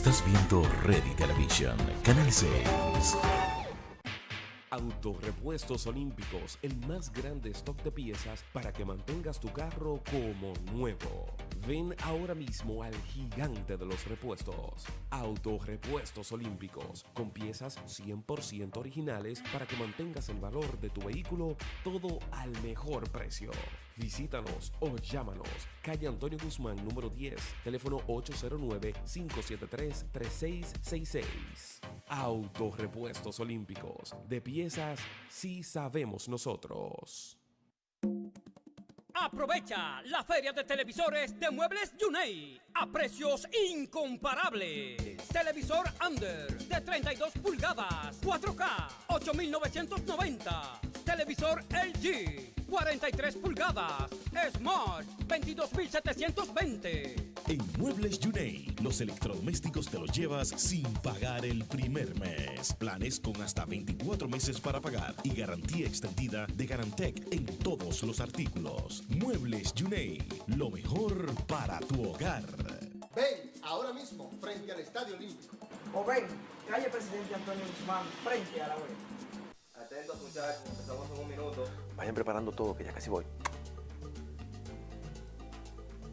Estás viendo Ready Television, Canal 6. Autorepuestos Olímpicos, el más grande stock de piezas para que mantengas tu carro como nuevo. Ven ahora mismo al gigante de los repuestos. Autorepuestos Olímpicos, con piezas 100% originales para que mantengas el valor de tu vehículo todo al mejor precio. Visítanos o llámanos. Calle Antonio Guzmán, número 10, teléfono 809-573-3666. Autorepuestos Olímpicos. De piezas, sí sabemos nosotros. Aprovecha la feria de televisores de Muebles Yunei a precios incomparables. Televisor Under de 32 pulgadas, 4K, 8,990. Televisor LG 43 pulgadas. Smart, 22,720. En Muebles Yunei, los electrodomésticos te los llevas sin pagar el primer mes. Planes con hasta 24 meses para pagar y garantía extendida de Garantec en todos los artículos. Muebles Yunei, lo mejor para tu hogar. Ven ahora mismo frente al Estadio Olímpico. O ven, calle Presidente Antonio Guzmán, frente a la web. Atentos muchachos, empezamos en un minuto. Vayan preparando todo, que ya casi voy.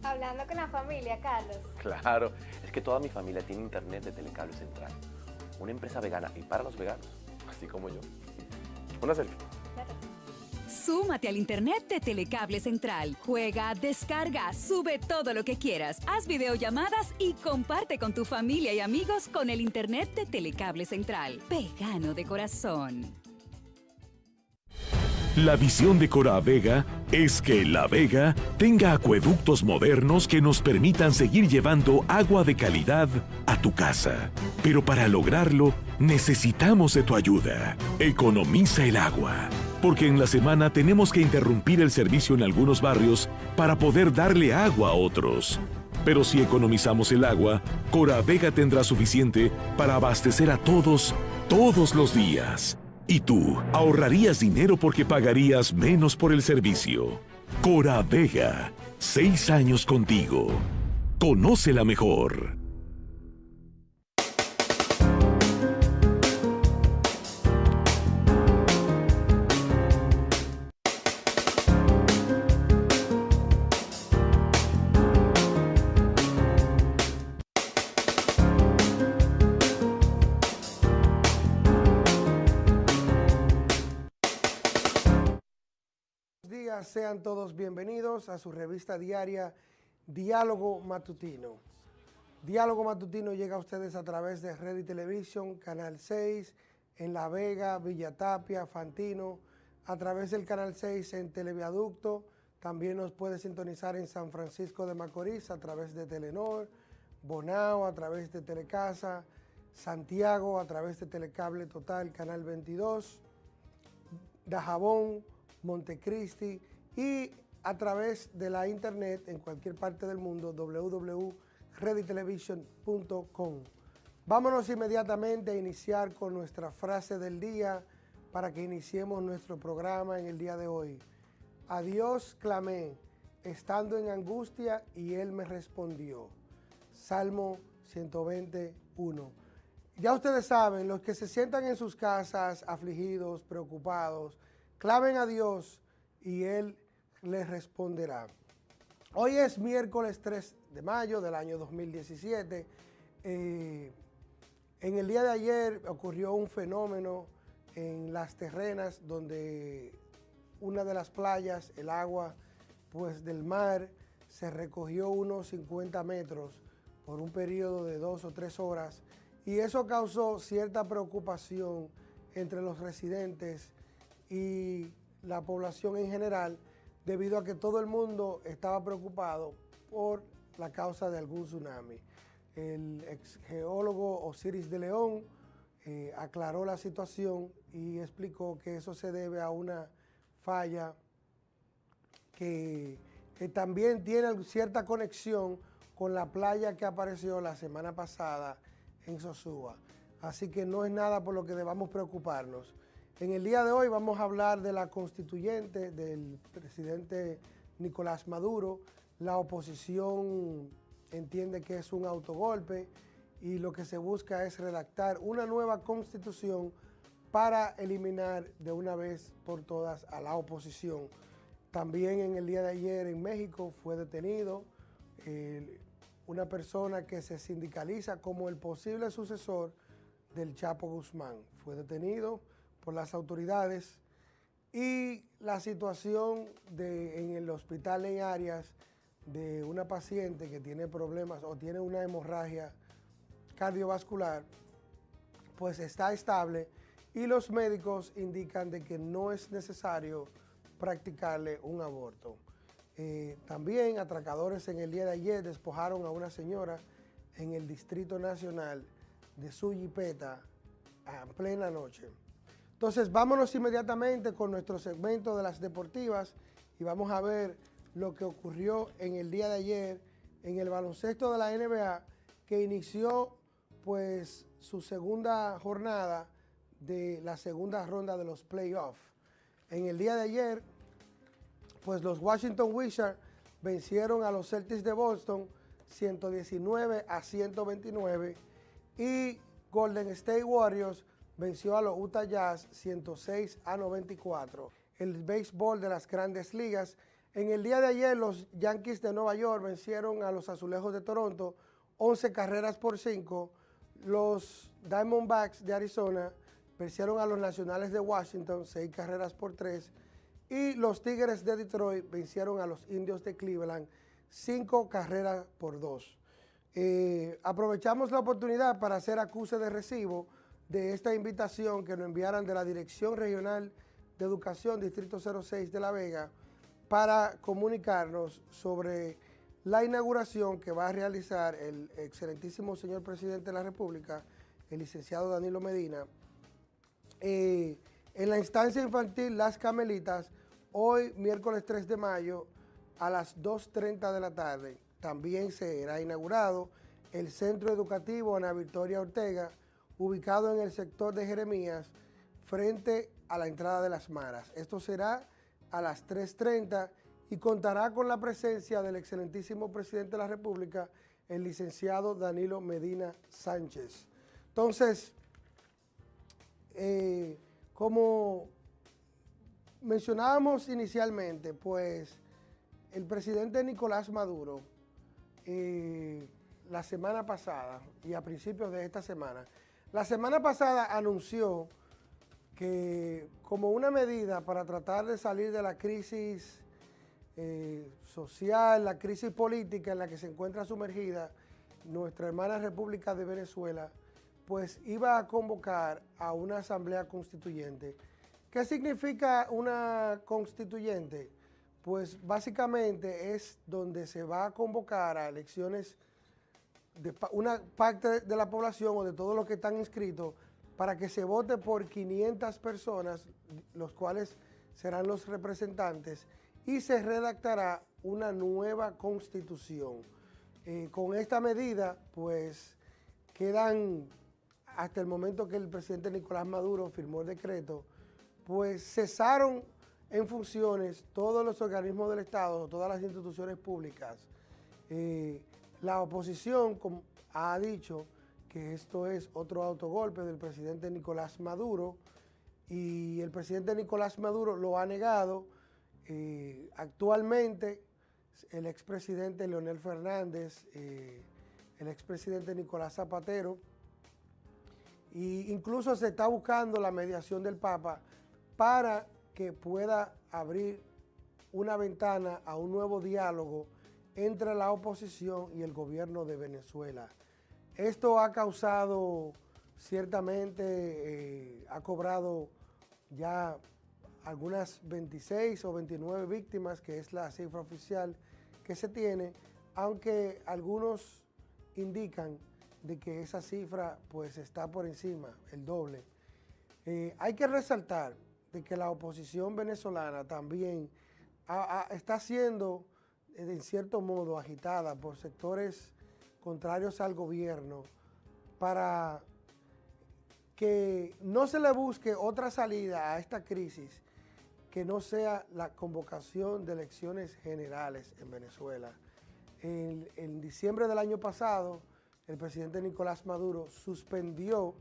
Hablando con la familia, Carlos. Claro, es que toda mi familia tiene internet de Telecable Central. Una empresa vegana y para los veganos, así como yo. Una selfie. Súmate al internet de Telecable Central. Juega, descarga, sube todo lo que quieras. Haz videollamadas y comparte con tu familia y amigos con el internet de Telecable Central. Vegano de corazón. La visión de Cora Vega es que La Vega tenga acueductos modernos que nos permitan seguir llevando agua de calidad a tu casa. Pero para lograrlo, necesitamos de tu ayuda. Economiza el agua. Porque en la semana tenemos que interrumpir el servicio en algunos barrios para poder darle agua a otros. Pero si economizamos el agua, Cora Vega tendrá suficiente para abastecer a todos, todos los días. Y tú ahorrarías dinero porque pagarías menos por el servicio. Cora Vega, seis años contigo. Conócela mejor. Sean todos bienvenidos a su revista diaria Diálogo Matutino. Diálogo Matutino llega a ustedes a través de Ready Television, Canal 6, en La Vega, Villa Tapia, Fantino, a través del Canal 6 en Televiaducto, también nos puede sintonizar en San Francisco de Macorís a través de Telenor, Bonao a través de Telecasa, Santiago a través de Telecable Total, Canal 22, Dajabón, Montecristi y a través de la internet en cualquier parte del mundo www.readytelevision.com. Vámonos inmediatamente a iniciar con nuestra frase del día para que iniciemos nuestro programa en el día de hoy. A Dios clamé, estando en angustia, y Él me respondió. Salmo 121. Ya ustedes saben, los que se sientan en sus casas afligidos, preocupados, clamen a Dios y Él les responderá. Hoy es miércoles 3 de mayo del año 2017. Eh, en el día de ayer ocurrió un fenómeno en las terrenas donde una de las playas, el agua pues, del mar, se recogió unos 50 metros por un periodo de dos o tres horas y eso causó cierta preocupación entre los residentes y la población en general debido a que todo el mundo estaba preocupado por la causa de algún tsunami. El ex geólogo Osiris de León eh, aclaró la situación y explicó que eso se debe a una falla que, que también tiene cierta conexión con la playa que apareció la semana pasada en Sosúa. Así que no es nada por lo que debamos preocuparnos. En el día de hoy vamos a hablar de la constituyente del presidente Nicolás Maduro. La oposición entiende que es un autogolpe y lo que se busca es redactar una nueva constitución para eliminar de una vez por todas a la oposición. También en el día de ayer en México fue detenido eh, una persona que se sindicaliza como el posible sucesor del Chapo Guzmán. Fue detenido por las autoridades y la situación de, en el hospital en Arias de una paciente que tiene problemas o tiene una hemorragia cardiovascular, pues está estable y los médicos indican de que no es necesario practicarle un aborto. Eh, también atracadores en el día de ayer despojaron a una señora en el Distrito Nacional de su jipeta a plena noche. Entonces vámonos inmediatamente con nuestro segmento de las deportivas y vamos a ver lo que ocurrió en el día de ayer en el baloncesto de la NBA que inició pues su segunda jornada de la segunda ronda de los playoffs. En el día de ayer, pues los Washington Wizards vencieron a los Celtics de Boston 119 a 129 y Golden State Warriors venció a los Utah Jazz 106 a 94. El béisbol de las grandes ligas. En el día de ayer los Yankees de Nueva York vencieron a los Azulejos de Toronto 11 carreras por 5. Los Diamondbacks de Arizona vencieron a los Nacionales de Washington, seis carreras por tres, y los Tigres de Detroit vencieron a los Indios de Cleveland, cinco carreras por dos. Eh, aprovechamos la oportunidad para hacer acuse de recibo de esta invitación que nos enviaran de la Dirección Regional de Educación, Distrito 06 de La Vega, para comunicarnos sobre la inauguración que va a realizar el excelentísimo señor presidente de la República, el licenciado Danilo Medina, eh, en la instancia infantil Las Camelitas, hoy miércoles 3 de mayo a las 2.30 de la tarde. También será inaugurado el Centro Educativo Ana Victoria Ortega, ubicado en el sector de Jeremías, frente a la entrada de las Maras. Esto será a las 3.30 y contará con la presencia del excelentísimo presidente de la República, el licenciado Danilo Medina Sánchez. Entonces, eh, como mencionábamos inicialmente, pues el presidente Nicolás Maduro, eh, la semana pasada y a principios de esta semana, la semana pasada anunció que como una medida para tratar de salir de la crisis eh, social, la crisis política en la que se encuentra sumergida nuestra hermana República de Venezuela, pues iba a convocar a una asamblea constituyente. ¿Qué significa una constituyente? Pues básicamente es donde se va a convocar a elecciones una parte de la población o de todos los que están inscritos para que se vote por 500 personas, los cuales serán los representantes, y se redactará una nueva constitución. Eh, con esta medida, pues, quedan hasta el momento que el presidente Nicolás Maduro firmó el decreto, pues cesaron en funciones todos los organismos del Estado, todas las instituciones públicas. Eh, la oposición ha dicho que esto es otro autogolpe del presidente Nicolás Maduro y el presidente Nicolás Maduro lo ha negado. Eh, actualmente el expresidente Leonel Fernández, eh, el expresidente Nicolás Zapatero, y incluso se está buscando la mediación del Papa para que pueda abrir una ventana a un nuevo diálogo entre la oposición y el gobierno de Venezuela. Esto ha causado, ciertamente, eh, ha cobrado ya algunas 26 o 29 víctimas, que es la cifra oficial que se tiene, aunque algunos indican de que esa cifra pues está por encima, el doble. Eh, hay que resaltar de que la oposición venezolana también está eh, en cierto modo, agitada por sectores contrarios al gobierno para que no se le busque otra salida a esta crisis que no sea la convocación de elecciones generales en Venezuela. en diciembre del año pasado, el presidente Nicolás Maduro suspendió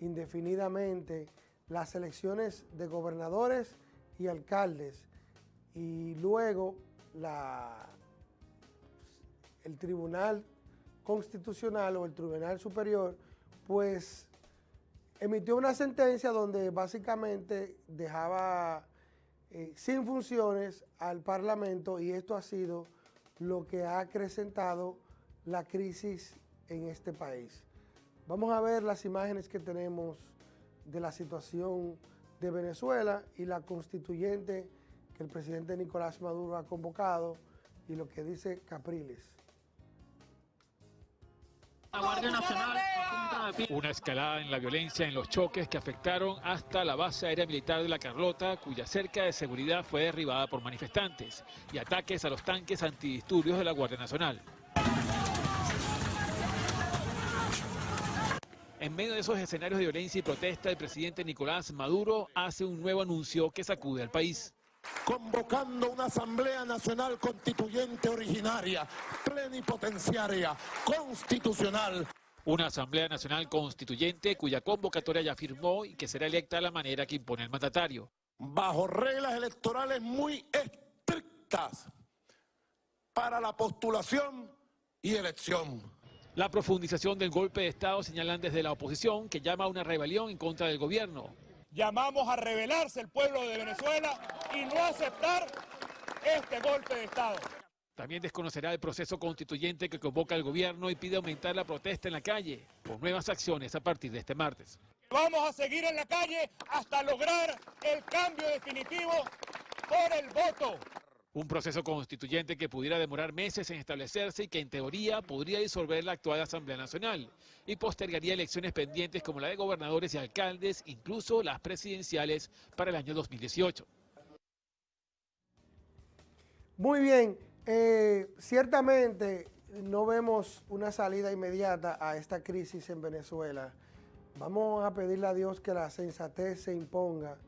indefinidamente las elecciones de gobernadores y alcaldes y luego la, el Tribunal Constitucional o el Tribunal Superior pues emitió una sentencia donde básicamente dejaba eh, sin funciones al Parlamento y esto ha sido lo que ha acrecentado la crisis en este país. Vamos a ver las imágenes que tenemos de la situación de Venezuela y la constituyente que el presidente Nicolás Maduro ha convocado y lo que dice Capriles. Una escalada en la violencia en los choques que afectaron hasta la base aérea militar de la Carlota, cuya cerca de seguridad fue derribada por manifestantes, y ataques a los tanques antidisturbios de la Guardia Nacional. En medio de esos escenarios de violencia y protesta, el presidente Nicolás Maduro hace un nuevo anuncio que sacude al país. Convocando una Asamblea Nacional Constituyente originaria, plenipotenciaria, constitucional. Una Asamblea Nacional Constituyente cuya convocatoria ya firmó y que será electa de la manera que impone el mandatario. Bajo reglas electorales muy estrictas para la postulación y elección. La profundización del golpe de Estado señalan desde la oposición que llama a una rebelión en contra del gobierno. Llamamos a rebelarse el pueblo de Venezuela y no aceptar este golpe de Estado. También desconocerá el proceso constituyente que convoca el gobierno y pide aumentar la protesta en la calle por nuevas acciones a partir de este martes. Vamos a seguir en la calle hasta lograr el cambio definitivo por el voto. Un proceso constituyente que pudiera demorar meses en establecerse y que en teoría podría disolver la actual Asamblea Nacional y postergaría elecciones pendientes como la de gobernadores y alcaldes, incluso las presidenciales para el año 2018. Muy bien, eh, ciertamente no vemos una salida inmediata a esta crisis en Venezuela. Vamos a pedirle a Dios que la sensatez se imponga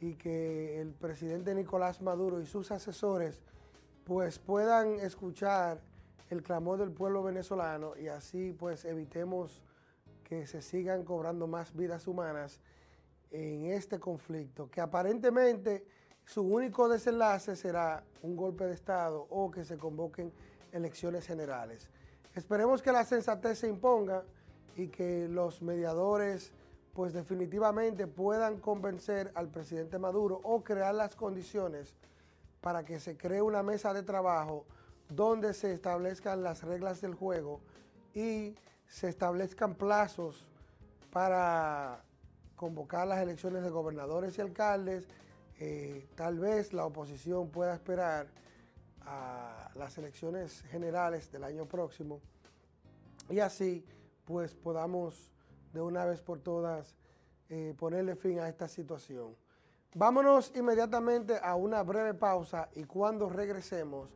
y que el presidente Nicolás Maduro y sus asesores pues puedan escuchar el clamor del pueblo venezolano y así pues evitemos que se sigan cobrando más vidas humanas en este conflicto, que aparentemente su único desenlace será un golpe de Estado o que se convoquen elecciones generales. Esperemos que la sensatez se imponga y que los mediadores pues definitivamente puedan convencer al presidente Maduro o crear las condiciones para que se cree una mesa de trabajo donde se establezcan las reglas del juego y se establezcan plazos para convocar las elecciones de gobernadores y alcaldes. Eh, tal vez la oposición pueda esperar a las elecciones generales del año próximo y así pues podamos de una vez por todas eh, ponerle fin a esta situación. Vámonos inmediatamente a una breve pausa y cuando regresemos,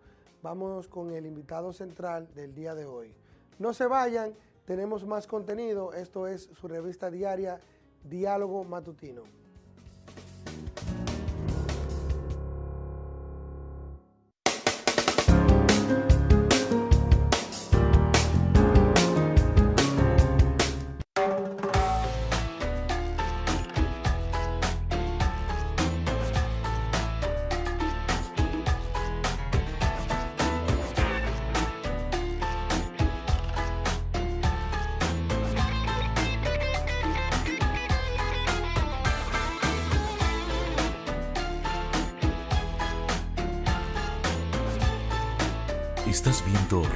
vámonos con el invitado central del día de hoy. No se vayan, tenemos más contenido. Esto es su revista diaria Diálogo Matutino.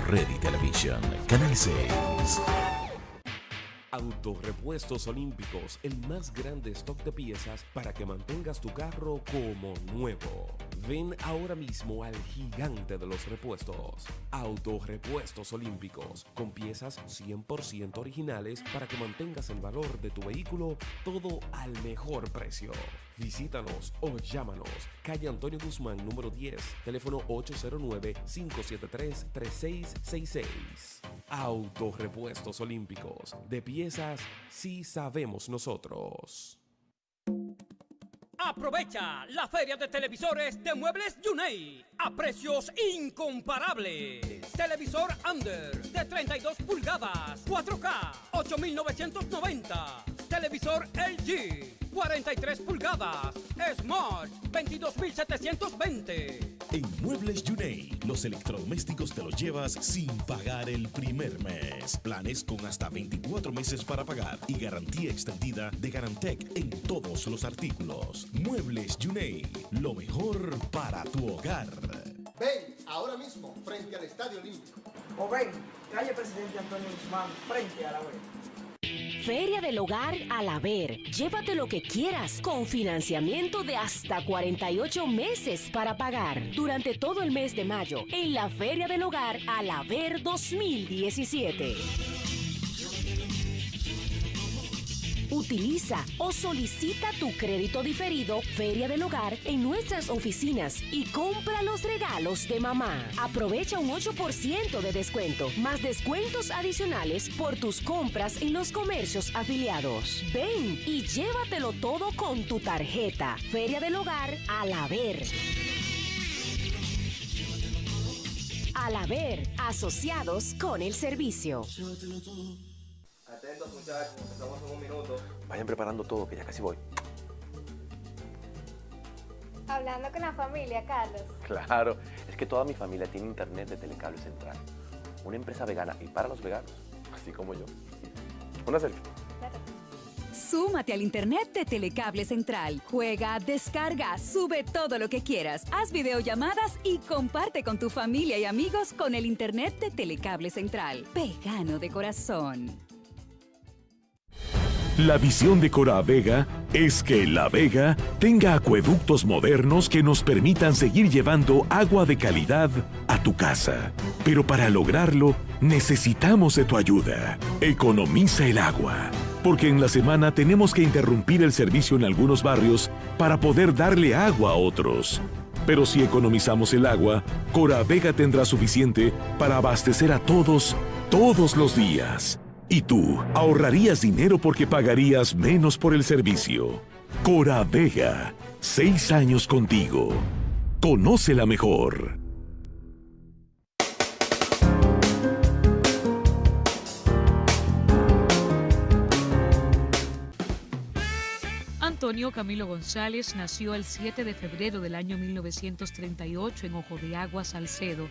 Ready Television, Canal 6. Autorepuestos Olímpicos, el más grande stock de piezas para que mantengas tu carro como nuevo. Ven ahora mismo al gigante de los repuestos. Autorepuestos Olímpicos, con piezas 100% originales para que mantengas el valor de tu vehículo todo al mejor precio. Visítanos o llámanos. Calle Antonio Guzmán, número 10, teléfono 809-573-3666. Autorepuestos Olímpicos. De piezas, sí sabemos nosotros. Aprovecha la feria de televisores de Muebles Yunei a precios incomparables. Televisor Under de 32 pulgadas, 4K, 8,990. Televisor LG, 43 pulgadas, Smart, 22,720. En Muebles Yunei, los electrodomésticos te los llevas sin pagar el primer mes. Planes con hasta 24 meses para pagar y garantía extendida de Garantec en todos los artículos. Muebles Yunei, lo mejor para tu hogar. Ven ahora mismo frente al Estadio Olímpico. O ven, calle Presidente Antonio Guzmán, frente a la web. Feria del Hogar al Haber. Llévate lo que quieras con financiamiento de hasta 48 meses para pagar durante todo el mes de mayo en la Feria del Hogar al Haber 2017. Utiliza o solicita tu crédito diferido Feria del Hogar en nuestras oficinas y compra los regalos de mamá. Aprovecha un 8% de descuento, más descuentos adicionales por tus compras en los comercios afiliados. Ven y llévatelo todo con tu tarjeta Feria del Hogar al haber. Al haber, asociados con el servicio. Atentos muchachos, empezamos en un minuto. Vayan preparando todo, que ya casi voy. Hablando con la familia, Carlos. Claro, es que toda mi familia tiene internet de Telecable Central. Una empresa vegana y para los veganos, así como yo. Una selfie. Súmate al internet de Telecable Central. Juega, descarga, sube todo lo que quieras. Haz videollamadas y comparte con tu familia y amigos con el internet de Telecable Central. Vegano de corazón. La visión de Cora Vega es que La Vega tenga acueductos modernos que nos permitan seguir llevando agua de calidad a tu casa. Pero para lograrlo, necesitamos de tu ayuda. Economiza el agua, porque en la semana tenemos que interrumpir el servicio en algunos barrios para poder darle agua a otros. Pero si economizamos el agua, Cora Vega tendrá suficiente para abastecer a todos, todos los días. Y tú ahorrarías dinero porque pagarías menos por el servicio. Cora Vega, seis años contigo. Conócela mejor. Antonio Camilo González nació el 7 de febrero del año 1938 en Ojo de Agua, Salcedo.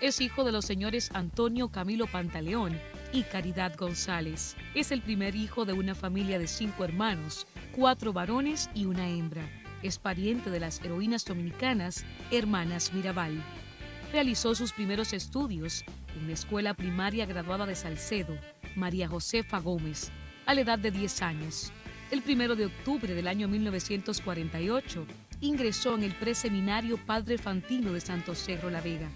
Es hijo de los señores Antonio Camilo Pantaleón y Caridad González. Es el primer hijo de una familia de cinco hermanos, cuatro varones y una hembra. Es pariente de las heroínas dominicanas, hermanas Mirabal. Realizó sus primeros estudios en la escuela primaria graduada de Salcedo, María Josefa Gómez, a la edad de 10 años. El primero de octubre del año 1948 ingresó en el preseminario Padre Fantino de Santo Cerro La Vega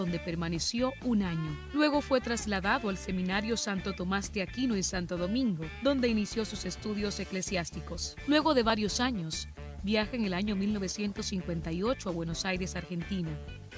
donde permaneció un año. Luego fue trasladado al Seminario Santo Tomás de Aquino en Santo Domingo, donde inició sus estudios eclesiásticos. Luego de varios años, viaja en el año 1958 a Buenos Aires, Argentina,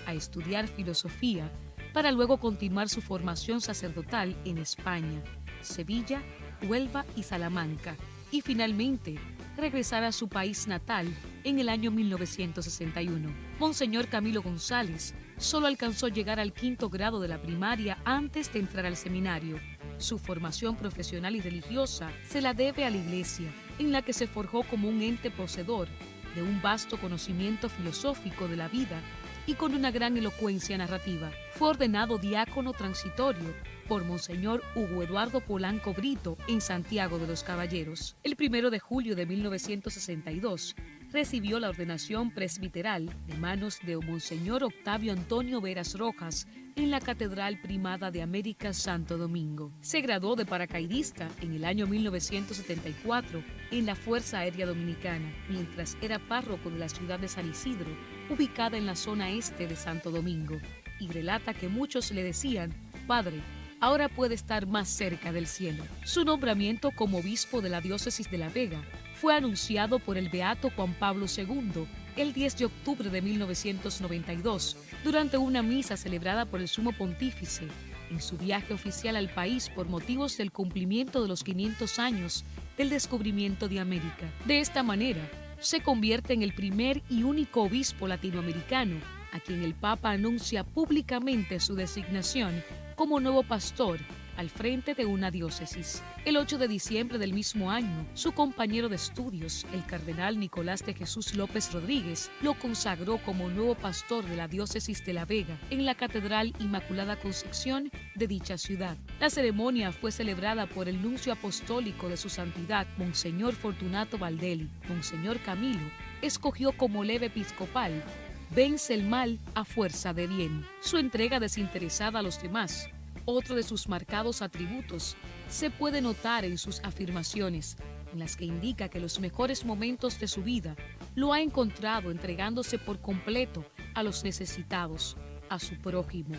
a estudiar filosofía para luego continuar su formación sacerdotal en España, Sevilla, Huelva y Salamanca, y finalmente regresar a su país natal en el año 1961. Monseñor Camilo González solo alcanzó llegar al quinto grado de la primaria antes de entrar al seminario. Su formación profesional y religiosa se la debe a la iglesia, en la que se forjó como un ente poseedor de un vasto conocimiento filosófico de la vida y con una gran elocuencia narrativa. Fue ordenado diácono transitorio por Monseñor Hugo Eduardo Polanco Brito en Santiago de los Caballeros. El primero de julio de 1962 recibió la ordenación presbiteral de manos de Monseñor Octavio Antonio Veras Rojas en la Catedral Primada de América Santo Domingo. Se graduó de paracaidista en el año 1974 en la Fuerza Aérea Dominicana, mientras era párroco de la ciudad de San Isidro, ubicada en la zona este de Santo Domingo, y relata que muchos le decían, Padre, ahora puede estar más cerca del cielo. Su nombramiento como obispo de la diócesis de La Vega fue anunciado por el beato Juan Pablo II el 10 de octubre de 1992 durante una misa celebrada por el sumo pontífice en su viaje oficial al país por motivos del cumplimiento de los 500 años del descubrimiento de América. De esta manera, se convierte en el primer y único obispo latinoamericano a quien el Papa anuncia públicamente su designación como nuevo pastor al frente de una diócesis. El 8 de diciembre del mismo año, su compañero de estudios, el cardenal Nicolás de Jesús López Rodríguez, lo consagró como nuevo pastor de la diócesis de La Vega en la Catedral Inmaculada Concepción de dicha ciudad. La ceremonia fue celebrada por el nuncio apostólico de su santidad, Monseñor Fortunato Valdelli. Monseñor Camilo escogió como leve episcopal Vence el mal a fuerza de bien. Su entrega desinteresada a los demás otro de sus marcados atributos se puede notar en sus afirmaciones, en las que indica que los mejores momentos de su vida lo ha encontrado entregándose por completo a los necesitados, a su prójimo,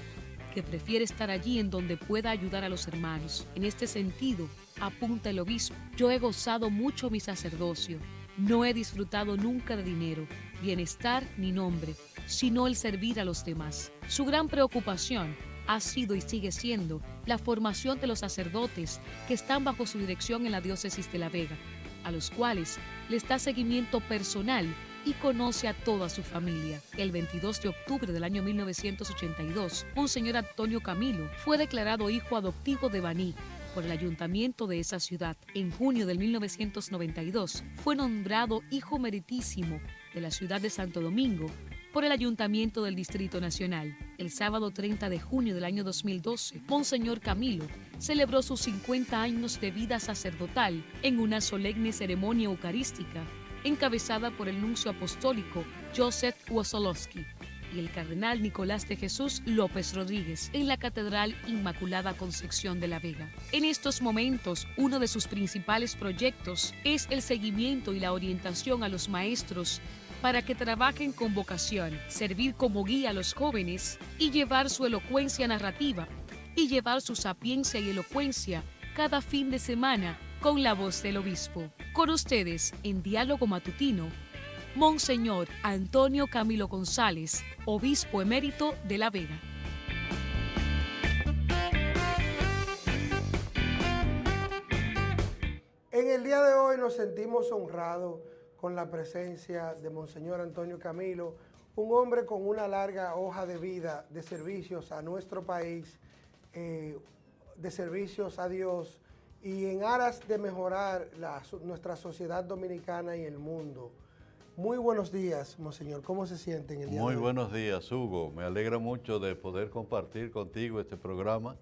que prefiere estar allí en donde pueda ayudar a los hermanos. En este sentido, apunta el obispo, yo he gozado mucho mi sacerdocio, no he disfrutado nunca de dinero, bienestar ni nombre, sino el servir a los demás. Su gran preocupación ha sido y sigue siendo la formación de los sacerdotes que están bajo su dirección en la diócesis de La Vega, a los cuales les da seguimiento personal y conoce a toda su familia. El 22 de octubre del año 1982, Monseñor Antonio Camilo fue declarado hijo adoptivo de Baní por el ayuntamiento de esa ciudad. En junio del 1992 fue nombrado hijo meritísimo de la ciudad de Santo Domingo por el Ayuntamiento del Distrito Nacional. El sábado 30 de junio del año 2012, Monseñor Camilo celebró sus 50 años de vida sacerdotal en una solemne ceremonia eucarística encabezada por el nuncio apostólico Joseph Wosolowski y el cardenal Nicolás de Jesús López Rodríguez en la Catedral Inmaculada Concepción de la Vega. En estos momentos, uno de sus principales proyectos es el seguimiento y la orientación a los maestros para que trabajen con vocación, servir como guía a los jóvenes y llevar su elocuencia narrativa y llevar su sapiencia y elocuencia cada fin de semana con la voz del obispo. Con ustedes, en diálogo matutino, Monseñor Antonio Camilo González, obispo emérito de La Vega. En el día de hoy nos sentimos honrados con la presencia de Monseñor Antonio Camilo, un hombre con una larga hoja de vida de servicios a nuestro país, eh, de servicios a Dios y en aras de mejorar nuestra sociedad dominicana y el mundo. Muy buenos días, Monseñor. ¿Cómo se siente en el día Muy buenos días, Hugo. Me alegra mucho de poder compartir contigo este programa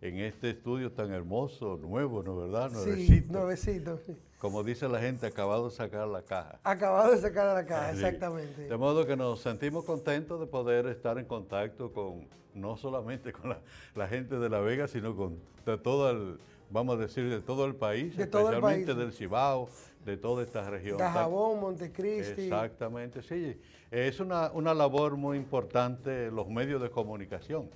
en este estudio tan hermoso, nuevo, ¿no verdad? Sí, nuevecito. Como dice la gente, acabado de sacar la caja. Acabado de sacar la caja, exactamente. De modo que nos sentimos contentos de poder estar en contacto con, no solamente con la, gente de La Vega, sino con todo el, vamos a decir, de todo el país, especialmente del Cibao, de toda esta región. Cajabón, Montecristi. Exactamente, sí. Es una, una labor muy importante los medios de comunicación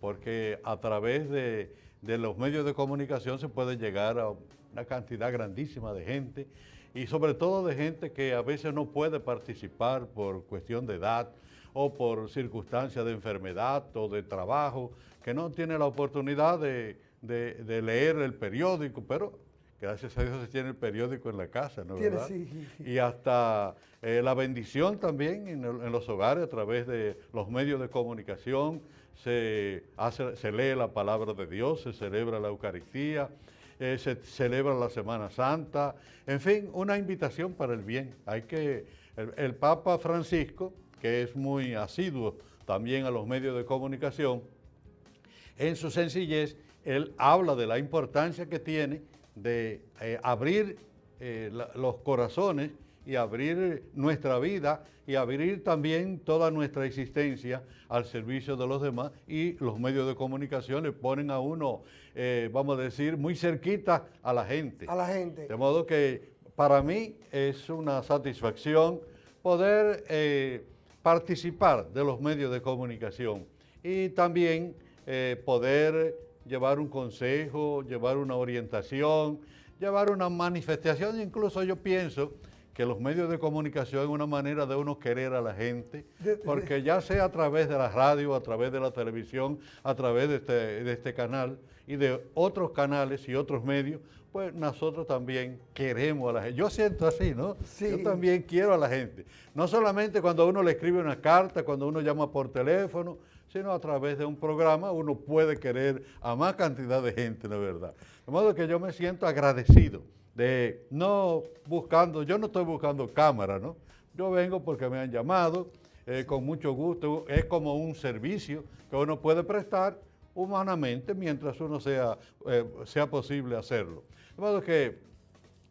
porque a través de, los medios de comunicación se puede llegar a una cantidad grandísima de gente y sobre todo de gente que a veces no puede participar por cuestión de edad o por circunstancias de enfermedad o de trabajo, que no tiene la oportunidad de, leer el periódico, pero gracias a Dios se tiene el periódico en la casa, ¿no? ¿verdad? Y hasta eh, la bendición también en, los hogares a través de los medios de comunicación, se, hace, se lee la palabra de Dios, se celebra la Eucaristía, eh, se celebra la Semana Santa, en fin, una invitación para el bien. Hay que, el, Papa Francisco, que es muy asiduo también a los medios de comunicación, en su sencillez, él habla de la importancia que tiene de eh, abrir eh, los corazones y abrir nuestra vida y abrir también toda nuestra existencia al servicio de los demás y los medios de comunicación le ponen a uno, eh, vamos a decir, muy cerquita a la gente. A la gente. De modo que para mí es una satisfacción poder eh, participar de los medios de comunicación y también eh, poder llevar un consejo, llevar una orientación, llevar una manifestación, incluso yo pienso que los medios de comunicación es una manera de uno querer a la gente, porque ya sea a través de la radio, a través de la televisión, a través de este, de este canal y de otros canales y otros medios, pues nosotros también queremos a la gente. Yo siento así, ¿no? Yo también quiero a la gente. No solamente cuando uno le escribe una carta, cuando uno llama por teléfono, sino a través de un programa uno puede querer a más cantidad de gente, la verdad. De modo que yo me siento agradecido de no buscando, yo no estoy buscando cámara, ¿no? Yo vengo porque me han llamado, eh, con mucho gusto, es como un servicio que uno puede prestar humanamente mientras uno sea, eh, sea posible hacerlo. De modo que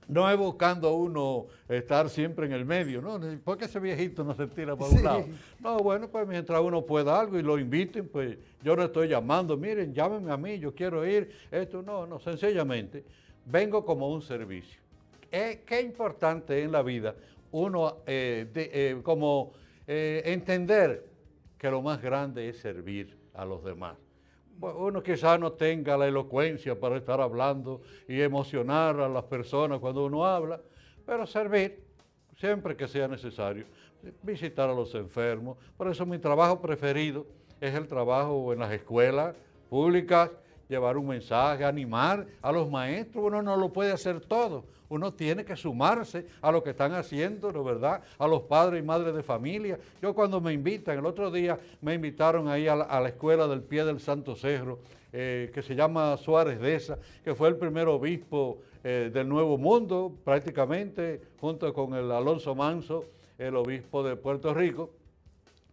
no es buscando uno estar siempre en el medio, ¿no? Porque ese viejito no se tira para un lado. No, bueno, pues mientras uno pueda algo y lo inviten, pues yo no estoy llamando, miren, llámenme a mí, yo quiero ir, esto, no, no, sencillamente vengo como un servicio. Eh, qué importante en la vida uno eh, eh, como entender que lo más grande es servir a los demás uno quizás no tenga la elocuencia para estar hablando y emocionar a las personas cuando uno habla, pero servir siempre que sea necesario, visitar a los enfermos. Por eso mi trabajo preferido es el trabajo en las escuelas públicas, llevar un mensaje, animar a los maestros, uno no lo puede hacer todo, uno tiene que sumarse a lo que están haciendo, ¿no verdad? A los padres y madres de familia. Yo cuando me invitan, el otro día me invitaron ahí a la, escuela del pie del Santo Cerro, eh, que se llama Suárez Deza, que fue el primer obispo eh, del Nuevo Mundo, prácticamente, junto con el Alonso Manso, el obispo de Puerto Rico.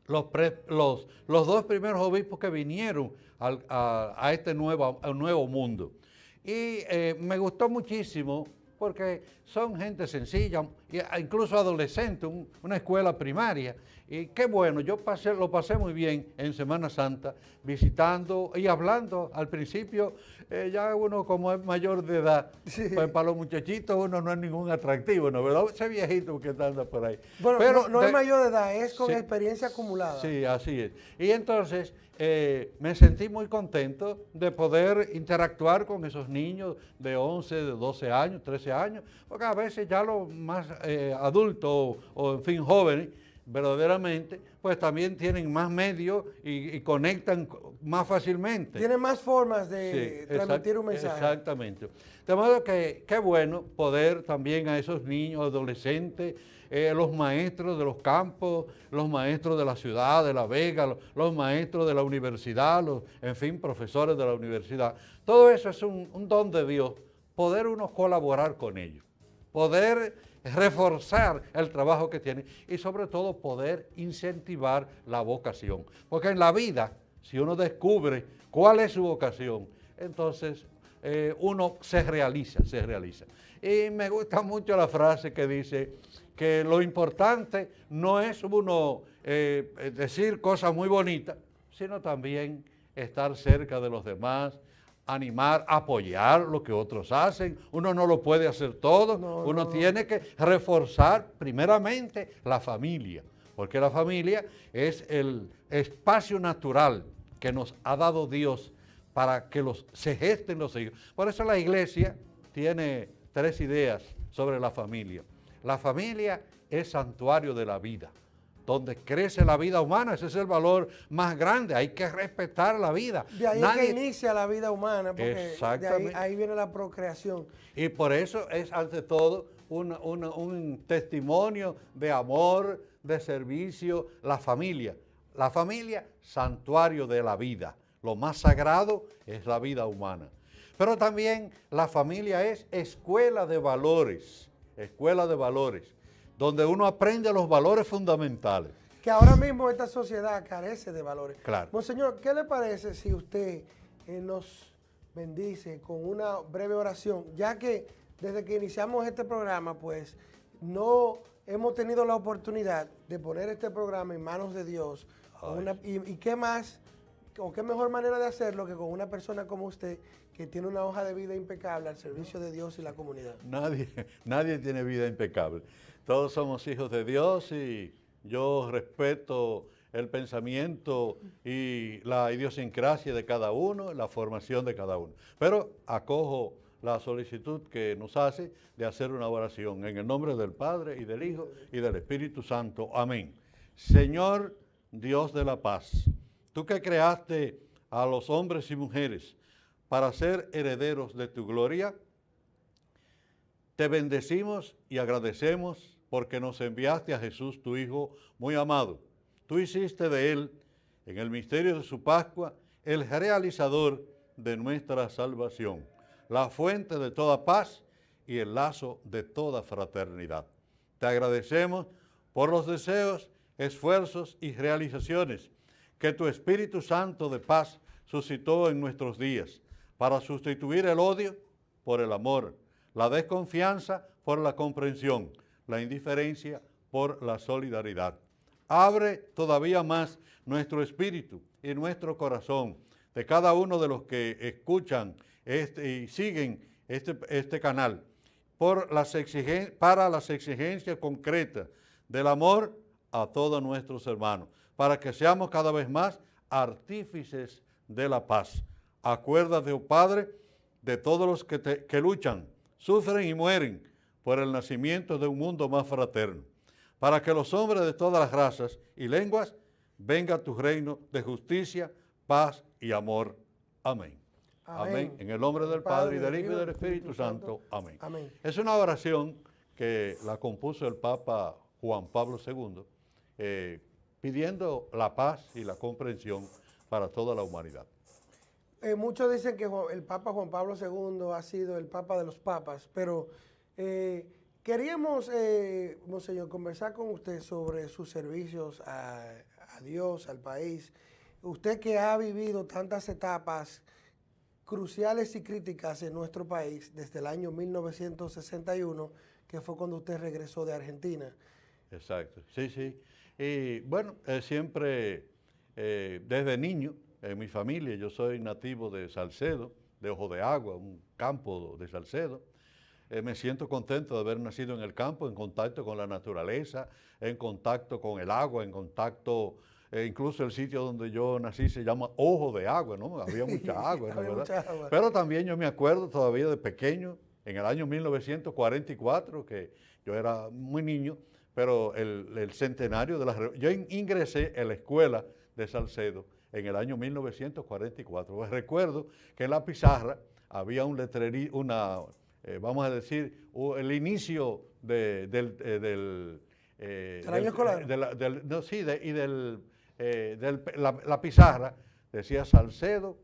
Los, los, los dos primeros obispos que vinieron a, este nuevo, nuevo mundo. Y eh, me gustó muchísimo porque son gente sencilla, incluso adolescentes, una escuela primaria. Y qué bueno, yo pasé, lo pasé muy bien en Semana Santa, visitando y hablando. Al principio, eh, ya uno como es mayor de edad, pues para los muchachitos uno no es ningún atractivo, ¿no? ¿Verdad? Ese viejito que anda por ahí. Bueno, Pero no, es mayor de edad, es con experiencia acumulada. Sí, así es. Y entonces eh, me sentí muy contento de poder interactuar con esos niños de 11, de 12 años, 13 años, porque a veces ya los más eh, adultos o, en fin, jóvenes, verdaderamente, pues también tienen más medios y, conectan más fácilmente. Tienen más formas de transmitir un mensaje. Exactamente. De modo que qué bueno poder también a esos niños, adolescentes, eh, los maestros de los campos, los maestros de la ciudad, de La Vega, los, maestros de la universidad, los, en fin, profesores de la universidad. Todo eso es un, un don de Dios, poder uno colaborar con ellos, poder reforzar el trabajo que tienen y sobre todo poder incentivar la vocación. Porque en la vida, si uno descubre cuál es su vocación, entonces eh, uno se realiza, se realiza. Y me gusta mucho la frase que dice, que lo importante no es uno eh, decir cosas muy bonitas, sino también estar cerca de los demás, animar, apoyar lo que otros hacen. Uno no lo puede hacer todo, uno tiene que reforzar primeramente la familia, porque la familia es el espacio natural que nos ha dado Dios para que los, se gesten los hijos. Por eso la iglesia tiene tres ideas sobre la familia. La familia es santuario de la vida, donde crece la vida humana, ese es el valor más grande, hay que respetar la vida. De ahí es que inicia la vida humana, porque de ahí, viene la procreación. Y por eso es ante todo un testimonio de amor, de servicio, la familia. La familia, santuario de la vida. Lo más sagrado es la vida humana. Pero también la familia es escuela de valores escuela de valores, donde uno aprende los valores fundamentales. Que ahora mismo esta sociedad carece de valores. Claro. Monseñor, ¿qué le parece si usted eh, nos bendice con una breve oración? Ya que desde que iniciamos este programa, pues, no hemos tenido la oportunidad de poner este programa en manos de Dios. y, y, qué más, o qué mejor manera de hacerlo que con una persona como usted que tiene una hoja de vida impecable al servicio de Dios y la comunidad. Nadie, nadie tiene vida impecable. Todos somos hijos de Dios y yo respeto el pensamiento y la idiosincrasia de cada uno, la formación de cada uno. Pero acojo la solicitud que nos hace de hacer una oración. En el nombre del Padre y del Hijo y del Espíritu Santo. Amén. Señor Dios de la paz, tú que creaste a los hombres y mujeres para ser herederos de tu gloria, te bendecimos y agradecemos porque nos enviaste a Jesús, tu Hijo muy amado. Tú hiciste de Él, en el misterio de su Pascua, el realizador de nuestra salvación, la fuente de toda paz y el lazo de toda fraternidad. Te agradecemos por los deseos, esfuerzos y realizaciones que tu Espíritu Santo de paz suscitó en nuestros días para sustituir el odio por el amor, la desconfianza por la comprensión, la indiferencia por la solidaridad. Abre todavía más nuestro espíritu y nuestro corazón de cada uno de los que escuchan este, y siguen este, este canal para las exigencias concretas del amor a todos nuestros hermanos, para que seamos cada vez más artífices de la paz. Acuérdate, oh Padre, de todos los que luchan, sufren y mueren por el nacimiento de un mundo más fraterno, para que los hombres de todas las razas y lenguas venga a tu reino de justicia, paz y amor. Amén. Amén. En el nombre del Padre, y del Hijo y del Espíritu Santo. Amén. Es una oración que la compuso el Papa Juan Pablo II, eh, pidiendo la paz y la comprensión para toda la humanidad. Eh, muchos dicen que el Papa Juan Pablo II ha sido el Papa de los Papas, pero eh, queríamos, Monseñor, conversar con usted sobre sus servicios a, a Dios, al país. Usted que ha vivido tantas etapas cruciales y críticas en nuestro país desde el año 1961, que fue cuando usted regresó de Argentina. Exacto, sí, sí. Y bueno, eh, siempre eh, desde niño, en mi familia, yo soy nativo de Salcedo, de Ojo de Agua, un campo de Salcedo. Eh, me siento contento de haber nacido en el campo, en contacto con la naturaleza, en contacto con el agua, en contacto, incluso el sitio donde yo nací se llama Ojo de Agua, ¿no? Había mucha agua, ¿no? Mucha agua. Pero también yo me acuerdo todavía de pequeño, en el año 1944, que yo era muy niño, pero el, centenario de la... Yo ingresé en la escuela de Salcedo en el año 1944. Pues recuerdo que en la pizarra había un letrerí, una, eh, vamos a decir, el inicio de, del... Eh, del eh, año escolar? no, sí, y del, la, la, pizarra decía Salcedo,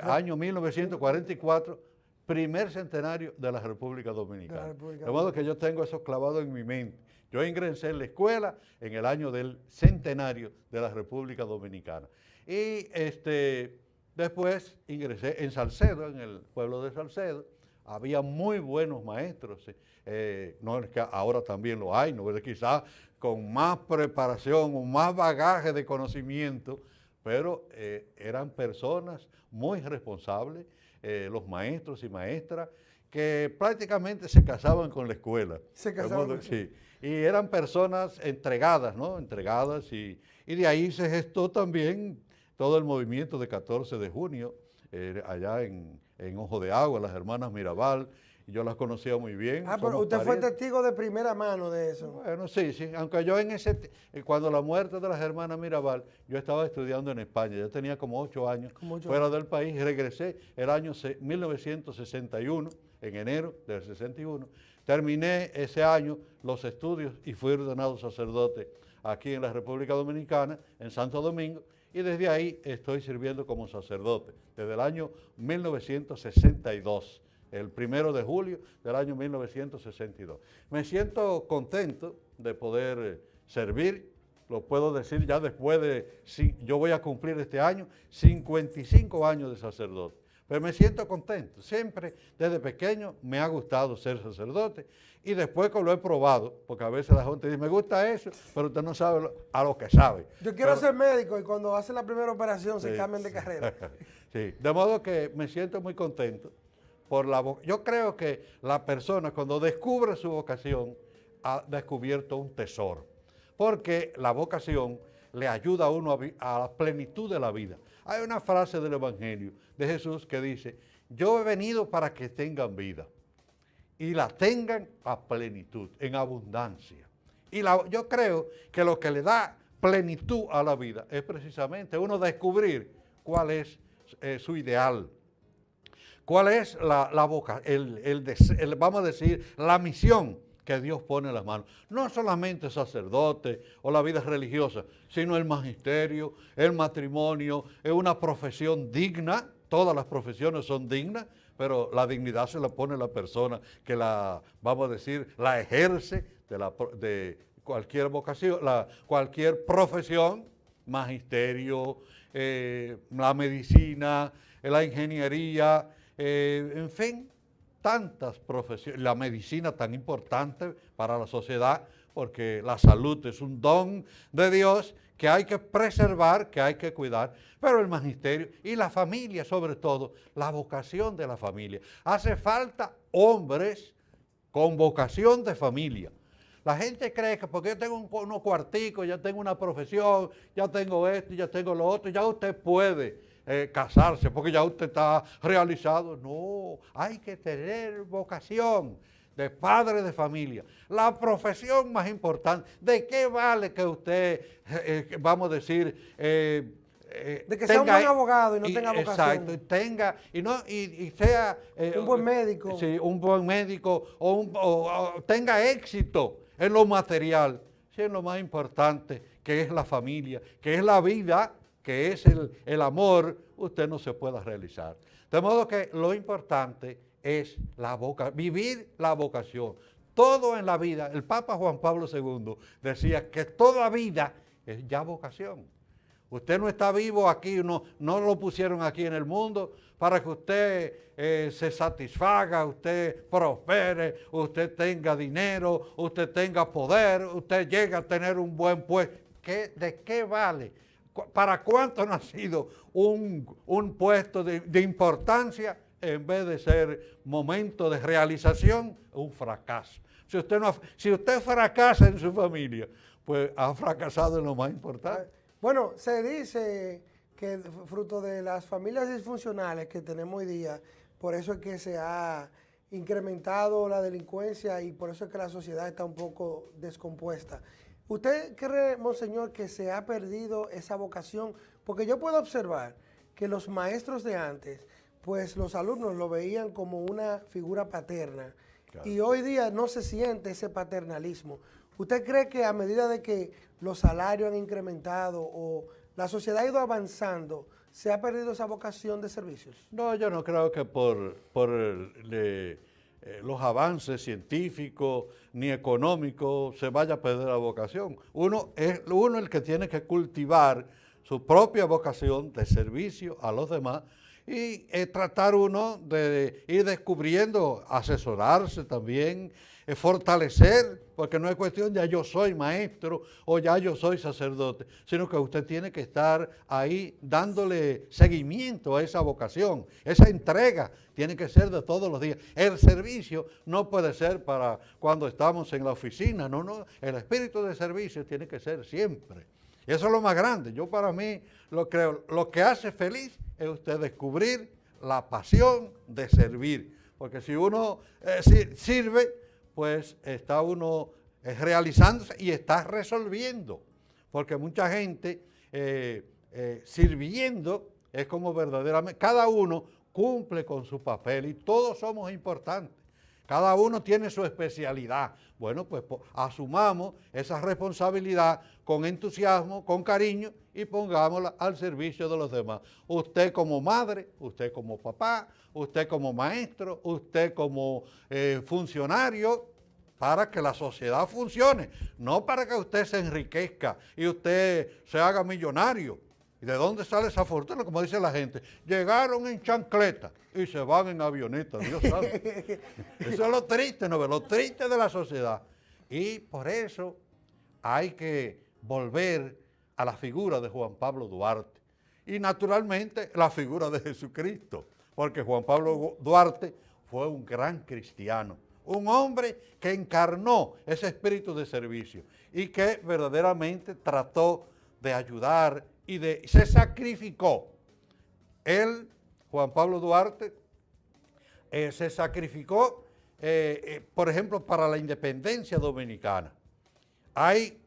año 1944, primer centenario de la República Dominicana. de modo que yo tengo eso clavado en mi mente. Yo ingresé en la escuela en el año del centenario de la República Dominicana. Y este, después ingresé en Salcedo, en el pueblo de Salcedo. Había muy buenos maestros. Eh, no es que ahora también lo hay, no quizás con más preparación o más bagaje de conocimiento, pero eh, eran personas muy responsables, eh, los maestros y maestras, que prácticamente se casaban con la escuela. Se casaban. sí. Y eran personas entregadas, ¿no? Entregadas y, de ahí se gestó también todo el movimiento de 14 de junio, eh, allá en, en Ojo de Agua, las hermanas Mirabal, yo las conocía muy bien. Ah, pero usted fue testigo de primera mano de eso. Bueno, sí, sí, aunque yo en ese, eh, cuando la muerte de las hermanas Mirabal, yo estaba estudiando en España, yo tenía como ocho años fuera del país, y regresé el año 1961, en enero del 61, terminé ese año los estudios y fui ordenado sacerdote aquí en la República Dominicana, en Santo Domingo, y desde ahí estoy sirviendo como sacerdote, desde el año 1962 el primero de julio del año 1962. Me siento contento de poder eh, servir, lo puedo decir ya después de, yo voy a cumplir este año 55 años de sacerdote, pero me siento contento. Siempre desde pequeño me ha gustado ser sacerdote y después que lo he probado, porque a veces la gente dice, me gusta eso, pero usted no sabe a lo que sabe. Yo quiero ser médico y cuando hace la primera operación se cambian de carrera. sí, de modo que me siento muy contento por la Yo creo que la persona cuando descubre su vocación ha descubierto un tesoro, porque la vocación le ayuda a uno a, la plenitud de la vida. Hay una frase del Evangelio de Jesús que dice yo he venido para que tengan vida y la tengan a plenitud, en abundancia. Y yo creo que lo que le da plenitud a la vida es precisamente uno descubrir cuál es eh, su ideal, cuál es la, boca, el, vamos a decir, la misión que Dios pone las manos. No solamente sacerdote o la vida religiosa, sino el magisterio, el matrimonio, es una profesión digna, todas las profesiones son dignas, pero la dignidad se la pone la persona que la, vamos a decir, la ejerce de, la, de cualquier vocación, la, cualquier profesión, magisterio, eh, la medicina, la ingeniería, eh, en fin, tantas profesiones, la medicina tan importante para la sociedad, porque la salud es un don de Dios que hay que preservar, que hay que cuidar, pero el magisterio y la familia sobre todo, la vocación de la familia. Hace falta hombres con vocación de familia. La gente cree que porque yo tengo unos cuarticos, ya tengo una profesión, ya tengo esto, ya tengo lo otro, ya usted puede eh, casarse porque ya usted está realizado. No, hay que tener vocación de padre de familia. La profesión más importante, ¿de qué vale que usted, eh, eh, vamos a decir, de que sea un buen abogado y no tenga vocación. Exacto, y tenga, y, no, y, sea... un buen médico. Sí, un buen médico, o, o, tenga éxito en lo material, sí, en lo más importante, que es la familia, que es la vida, que es el, amor, usted no se pueda realizar. De modo que lo importante es la vocación, vivir la vocación. Todo en la vida, el Papa Juan Pablo II decía que toda vida es ya vocación. Usted no está vivo aquí, no, no lo pusieron aquí en el mundo para que usted eh, se satisfaga, usted prospere, usted tenga dinero, usted tenga poder, usted llegue a tener un buen puesto. ¿De qué vale? ¿Para cuánto no ha sido un, puesto de, importancia en vez de ser momento de realización, un fracaso? Si usted, no, si usted fracasa en su familia, pues ha fracasado en lo más importante. Bueno, se dice que fruto de las familias disfuncionales que tenemos hoy día, por eso es que se ha incrementado la delincuencia y por eso es que la sociedad está un poco descompuesta. ¿Usted cree, Monseñor, que se ha perdido esa vocación? Porque yo puedo observar que los maestros de antes, pues los alumnos lo veían como una figura paterna. Y hoy día no se siente ese paternalismo. ¿Usted cree que a medida de que los salarios han incrementado o la sociedad ha ido avanzando, se ha perdido esa vocación de servicios? No, yo no creo que por, por eh, los avances científicos ni económicos se vaya a perder la vocación. Uno es uno el que tiene que cultivar su propia vocación de servicio a los demás y eh, tratar uno de ir descubriendo, asesorarse también, eh, fortalecer, porque no es cuestión ya yo soy maestro o ya yo soy sacerdote, sino que usted tiene que estar ahí dándole seguimiento a esa vocación, esa entrega tiene que ser de todos los días. El servicio no puede ser para cuando estamos en la oficina, no, no, el espíritu de servicio tiene que ser siempre. Eso es lo más grande. Yo para mí lo creo, lo que hace feliz es usted descubrir la pasión de servir. Porque si uno eh, sirve, pues está uno eh, realizándose y está resolviendo. Porque mucha gente eh, sirviendo es como verdaderamente, cada uno cumple con su papel y todos somos importantes. Cada uno tiene su especialidad. Bueno, pues asumamos esa responsabilidad con entusiasmo, con cariño y pongámosla al servicio de los demás. Usted como madre, usted como papá, usted como maestro, usted como eh, funcionario, para que la sociedad funcione, no para que usted se enriquezca y usted se haga millonario. ¿Y de dónde sale esa fortuna? Como dice la gente, llegaron en chancleta y se van en avioneta, Dios sabe. Eso es lo triste, ¿no? Lo triste de la sociedad. Y por eso hay que volver a la figura de Juan Pablo Duarte. Y naturalmente la figura de Jesucristo, porque Juan Pablo Duarte fue un gran cristiano, un hombre que encarnó ese espíritu de servicio y que verdaderamente trató de ayudar y de, se sacrificó. Él, Juan Pablo Duarte, eh, se sacrificó, eh, eh, por ejemplo, para la independencia dominicana. Hay,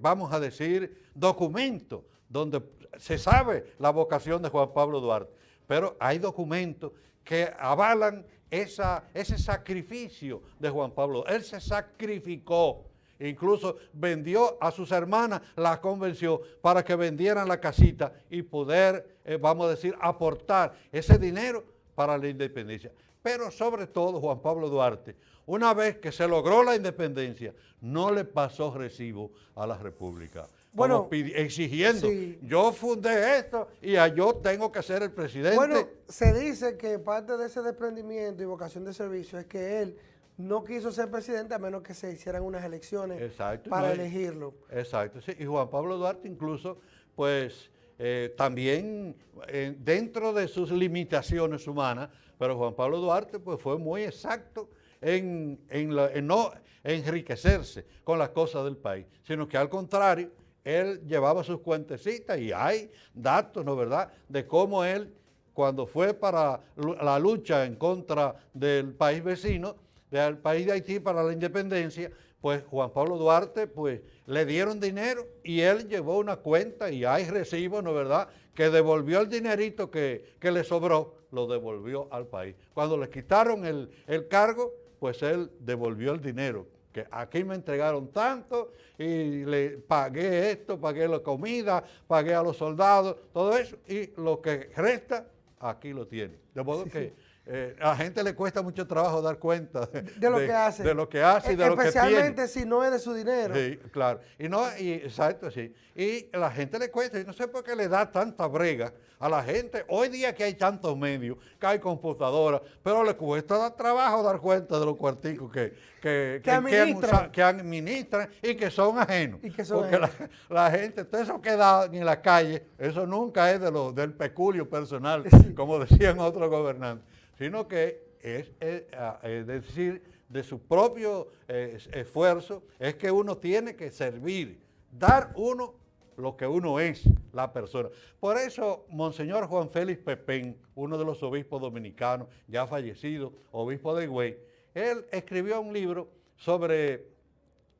vamos a decir, documentos donde se sabe la vocación de Juan Pablo Duarte, pero hay documentos que avalan esa, ese sacrificio de Juan Pablo. Él se sacrificó, incluso vendió a sus hermanas, la convenció para que vendieran la casita y poder, eh, vamos a decir, aportar ese dinero para la independencia. Pero sobre todo Juan Pablo Duarte, una vez que se logró la independencia, no le pasó recibo a la República. Bueno, exigiendo, sí. yo fundé esto y yo tengo que ser el presidente. Bueno, se dice que parte de ese desprendimiento y vocación de servicio es que él no quiso ser presidente a menos que se hicieran unas elecciones Exacto, para no, elegirlo. Exacto, sí. Y Juan Pablo Duarte incluso, pues eh, también eh, dentro de sus limitaciones humanas, pero Juan Pablo Duarte pues fue muy exacto en, en la- en no enriquecerse con las cosas del país, sino que al contrario, él llevaba sus cuentecitas y hay datos, ¿no verdad?, de cómo él, cuando fue para la lucha en contra del país vecino, del país de Haití para la independencia, pues Juan Pablo Duarte, pues le dieron dinero y él llevó una cuenta y hay recibos, ¿no verdad?, que devolvió el dinerito que, que le sobró, lo devolvió al país. Cuando le quitaron el, el cargo, pues él devolvió el dinero, que aquí me entregaron tanto y le pagué esto, pagué la comida, pagué a los soldados, todo eso, y lo que resta, aquí lo tiene. De modo que eh, a la gente le cuesta mucho trabajo dar cuenta de, De lo que hace. de lo que hace y de lo que tiene. Especialmente si no es de su dinero. Sí, claro. Y no, y, exacto, sí. Y a la gente le cuesta, y no sé por qué le da tanta brega a la gente. Hoy día que hay tantos medios, que hay computadoras, pero le cuesta dar trabajo dar cuenta de los cuarticos que, que, Que administran. que administran y que son ajenos. Y que son Porque la, ajenos. la gente, todo eso queda en la calle, eso nunca es de lo, del peculio personal, como decían otros gobernantes, sino que es, es, decir, de su propio eh, es- esfuerzo, es que uno tiene que servir, dar uno lo que uno es, la persona. Por eso, Monseñor Juan Félix Pepén, uno de los obispos dominicanos, ya fallecido, obispo de Higüey, él escribió un libro sobre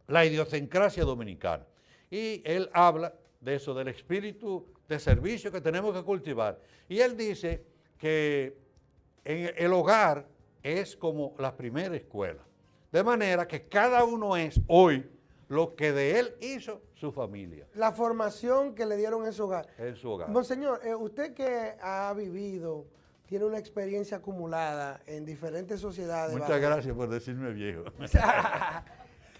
la idiosincrasia dominicana. Y él habla de eso, del espíritu de servicio que tenemos que cultivar. Y él dice que en el hogar es como la primera escuela. De manera que cada uno es hoy lo que de él hizo su familia La formación que le dieron en su hogar. en su hogar. Monseñor, eh, usted que ha vivido, tiene una experiencia acumulada en diferentes sociedades. Muchas gracias por decirme viejo.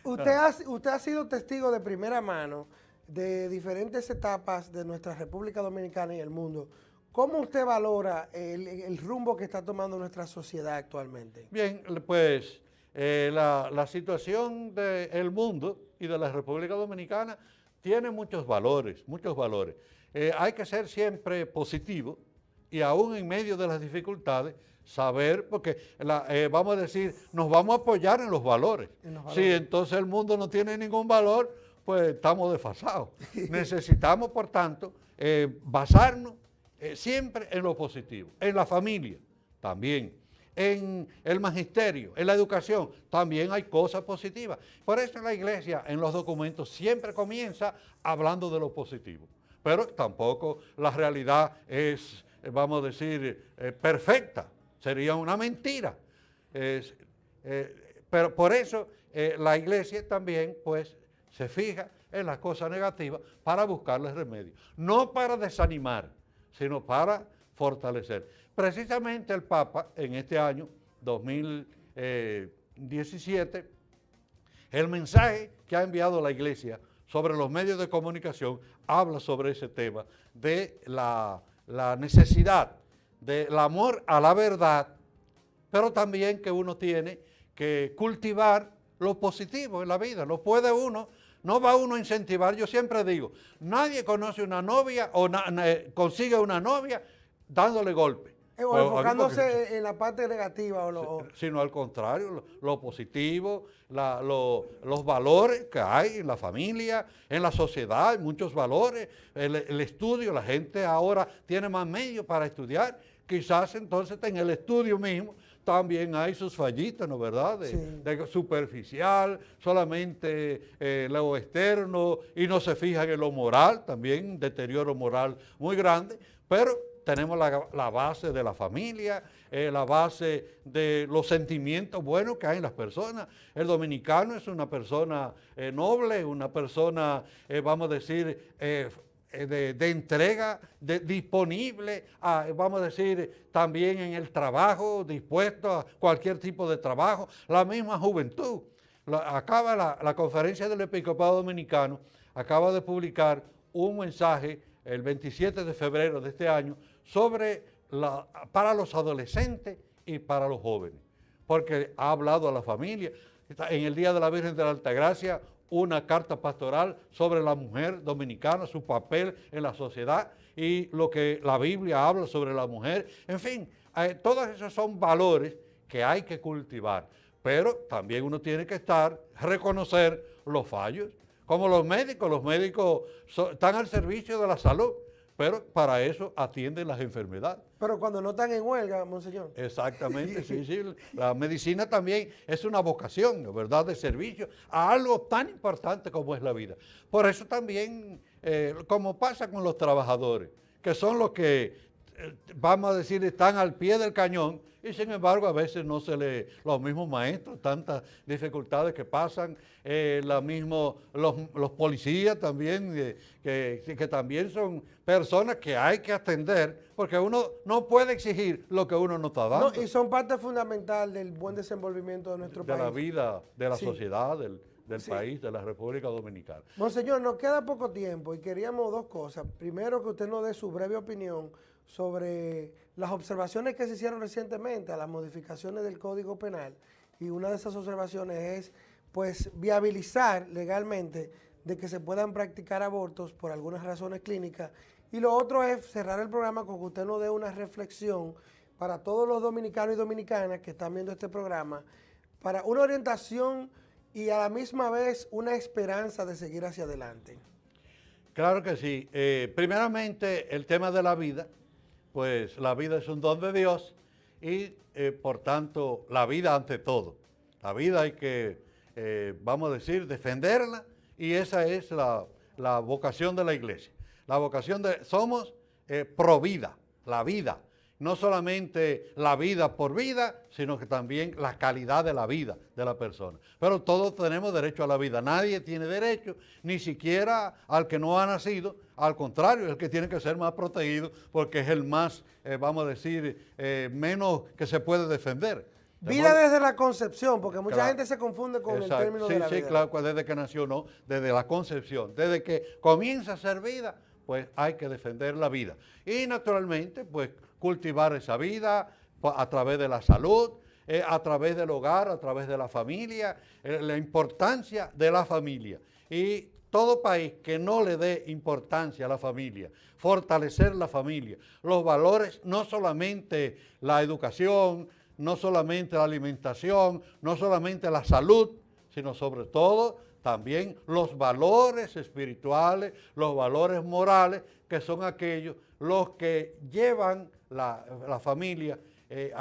Usted ha, usted ha sido testigo de primera mano de diferentes etapas de nuestra República Dominicana y el mundo. ¿Cómo usted valora el, el rumbo que está tomando nuestra sociedad actualmente? Bien, pues eh, la, la situación del mundo y de la República Dominicana tiene muchos valores, muchos valores. Eh, hay que ser siempre positivo y aún en medio de las dificultades saber, porque la- eh, vamos a decir, nos vamos a apoyar en los valores. En los Si valores. entonces el mundo no tiene ningún valor, pues estamos desfasados. Necesitamos, por tanto, basarnos eh, siempre en lo positivo, en la familia también, en el magisterio, en la educación, también hay cosas positivas. Por eso la iglesia en los documentos siempre comienza hablando de lo positivo, pero tampoco la realidad es, eh, vamos a decir, eh, perfecta, sería una mentira. Pero por eso la iglesia también pues se fija en las cosas negativas para buscarles remedio, no para desanimar, sino para fortalecer. Precisamente el Papa en este año 2017, el mensaje que ha enviado la iglesia sobre los medios de comunicación habla sobre ese tema de la, la necesidad del amor a la verdad, pero también que uno tiene que cultivar lo positivo en la vida. No puede uno, no va uno a incentivar. Yo siempre digo, nadie conoce una novia o na- na- eh, consigue una novia dándole golpe. Eh, o enfocándose en la parte negativa o lo- o- sino al contrario, lo, lo positivo, la- lo- los valores que hay en la familia, en la sociedad, hay muchos valores, el, el estudio, la gente ahora tiene más medios para estudiar, quizás entonces en el estudio mismo también hay sus fallitas, ¿no verdad? De, de superficial, solamente eh, lo externo y no se fijan en lo moral, también deterioro moral muy grande, pero tenemos la, base de la familia, eh, la base de los sentimientos buenos que hay en las personas. El dominicano es una persona eh, noble, una persona, vamos a decir, eh, de, entrega, disponible, vamos a decir, también en el trabajo, dispuesto a cualquier tipo de trabajo, la misma juventud. acaba la, conferencia del Episcopado Dominicano, acaba de publicar un mensaje el 27 de febrero de este año sobre para los adolescentes y para los jóvenes, porque ha hablado a la familia. En el Día de la Virgen de la Altagracia una carta pastoral sobre la mujer dominicana, su papel en la sociedad y lo que la Biblia habla sobre la mujer. En fin, eh, todos esos son valores que hay que cultivar, pero también uno tiene que estar, reconocer los fallos. Como los médicos, los médicos están al servicio de la salud, pero para eso atienden las enfermedades. Pero cuando no están en huelga, monseñor. Exactamente, sí, sí. La medicina también es una vocación, ¿verdad?, de servicio a algo tan importante como es la vida. Por eso también, eh, como pasa con los trabajadores, que son los que vamos a decir, están al pie del cañón y sin embargo a veces no se le, los mismos maestros, tantas dificultades que pasan, eh, mismo, los, policías también, eh, que, que, también son personas que hay que atender, porque uno no puede exigir lo que uno no está dando. y son parte fundamental del buen desenvolvimiento de nuestro país. De la vida, de la sociedad, del, del país, de la República Dominicana. Monseñor, nos queda poco tiempo y queríamos dos cosas. Primero, que usted nos dé su breve opinión sobre las observaciones que se hicieron recientemente a las modificaciones del Código Penal y una de esas observaciones es pues viabilizar legalmente de que se puedan practicar abortos por algunas razones clínicas y lo otro es cerrar el programa con que usted nos dé una reflexión para todos los dominicanos y dominicanas que están viendo este programa para una orientación y a la misma vez una esperanza de seguir hacia adelante. Claro que sí. Eh, primeramente, el tema de la vida pues la vida es un don de Dios y eh, por tanto la vida ante todo. La vida hay que, eh, vamos a decir, defenderla y esa es la, vocación de la iglesia. La vocación de, somos eh, pro vida, la vida no solamente la vida por vida, sino que también la calidad de la vida de la persona. Pero todos tenemos derecho a la vida. Nadie tiene derecho, ni siquiera al que no ha nacido. Al contrario, es el que tiene que ser más protegido porque es el más, eh, vamos a decir, eh, menos que se puede defender. vida desde la concepción, porque mucha gente se confunde con el término de la vida. Sí, claro, pues desde que nació no, desde la concepción, desde que comienza a ser vida, pues hay que defender la vida. Y naturalmente, pues cultivar esa vida a través de la salud, eh, a través del hogar, a través de la familia, eh, la importancia de la familia. Y todo país que no le dé importancia a la familia, fortalecer la familia, los valores, no solamente la educación, no solamente la alimentación, no solamente la salud, sino sobre todo también los valores espirituales, los valores morales, que son aquellos los que llevan la, familia eh,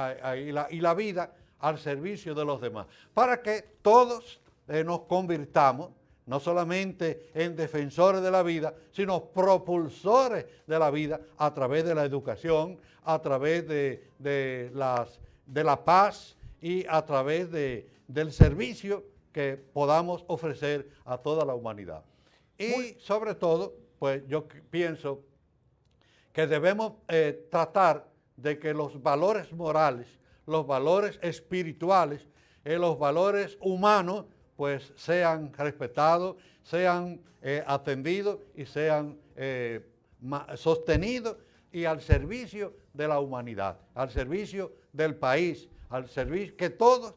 y, la, vida al servicio de los demás, para que todos eh, nos convirtamos no solamente en defensores de la vida, sino propulsores de la vida a través de la educación, a través de, las, de la paz y a través del servicio que podamos ofrecer a toda la humanidad. Y sobre todo, pues yo pienso que debemos eh, tratar de que los valores morales, los valores espirituales, eh, los valores humanos, pues sean respetados, sean eh, atendidos y sean sostenidos y al servicio de la humanidad, al servicio del país, al servicio, que todos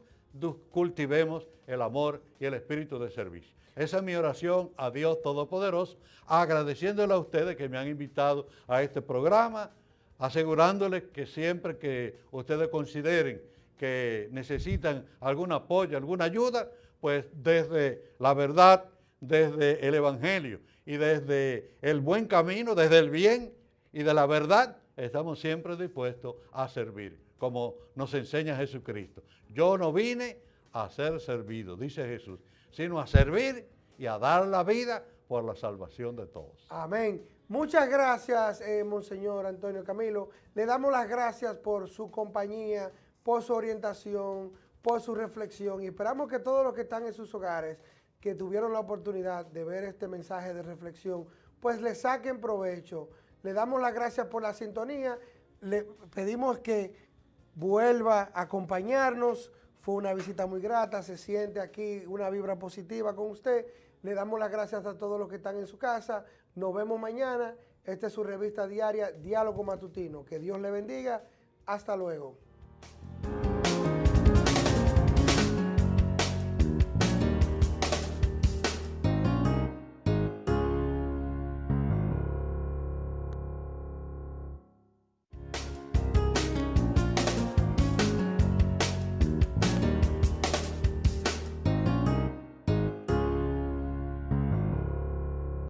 cultivemos el amor y el espíritu de servicio. Esa es mi oración a Dios Todopoderoso, agradeciéndole a ustedes que me han invitado a este programa, asegurándoles que siempre que ustedes consideren que necesitan algún apoyo, alguna ayuda, pues desde la verdad, desde el Evangelio y desde el buen camino, desde el bien y de la verdad, estamos siempre dispuestos a servir. como nos enseña Jesucristo. Yo no vine a ser servido, dice Jesús, sino a servir y a dar la vida por la salvación de todos. Amén. Muchas gracias, eh, Monseñor Antonio Camilo. Le damos las gracias por su compañía, por su orientación, por su reflexión y esperamos que todos los que están en sus hogares, que tuvieron la oportunidad de ver este mensaje de reflexión, pues le saquen provecho. Le damos las gracias por la sintonía, le pedimos que vuelva a acompañarnos, fue una visita muy grata, se siente aquí una vibra positiva con usted. Le damos las gracias a todos los que están en su casa. Nos vemos mañana. Esta es su revista diaria, Diálogo Matutino. Que Dios le bendiga. Hasta luego.